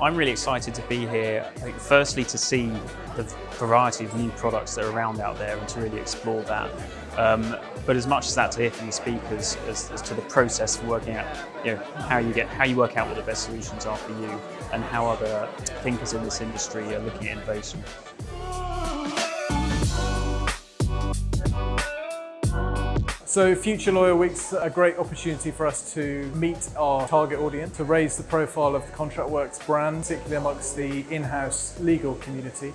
I'm really excited to be here. I think firstly to see the variety of new products that are around out there and to really explore that. Um, but as much as that to hear from the speakers as, as, to the process of working out you know, how you get how you work out what the best solutions are for you and how other thinkers in this industry are looking at innovation. So Future Lawyer Week's a great opportunity for us to meet our target audience, to raise the profile of the ContractWorks brand, particularly amongst the in-house legal community.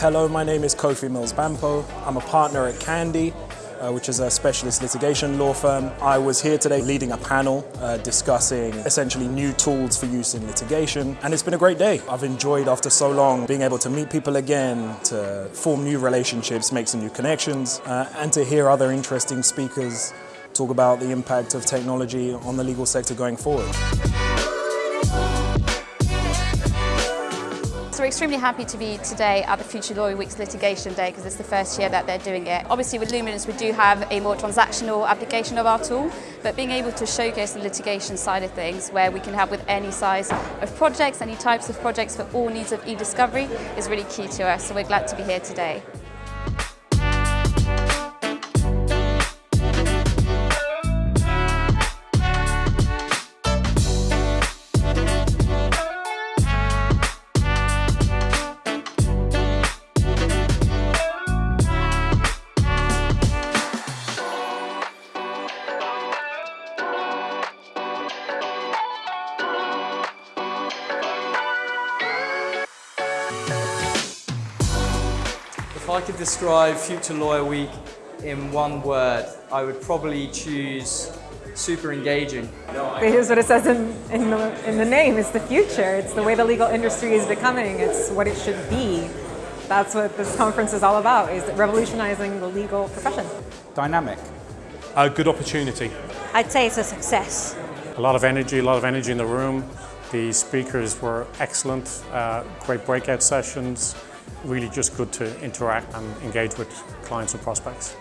Hello, my name is Kofi Mills Bampo. I'm a partner at Candy, uh, which is a specialist litigation law firm. I was here today leading a panel uh, discussing essentially new tools for use in litigation, and it's been a great day. I've enjoyed after so long being able to meet people again, to form new relationships, make some new connections, uh, and to hear other interesting speakers talk about the impact of technology on the legal sector going forward. We're extremely happy to be today at the Future Lawyer Week's Litigation Day because it's the first year that they're doing it. Obviously with Luminance we do have a more transactional application of our tool, but being able to showcase the litigation side of things where we can help with any size of projects, any types of projects for all needs of e-discovery is really key to us. So we're glad to be here today. If I could describe Future Lawyer Week in one word, I would probably choose super engaging. Here's what it says in, in, the, in the name, it's the future. It's the way the legal industry is becoming. It's what it should be. That's what this conference is all about, is revolutionizing the legal profession. Dynamic. A good opportunity. I'd say it's a success. A lot of energy, a lot of energy in the room. The speakers were excellent, uh, great breakout sessions, really just good to interact and engage with clients and prospects.